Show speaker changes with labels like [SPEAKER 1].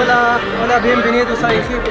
[SPEAKER 1] Hola, hola, bienvenidos a Egipto.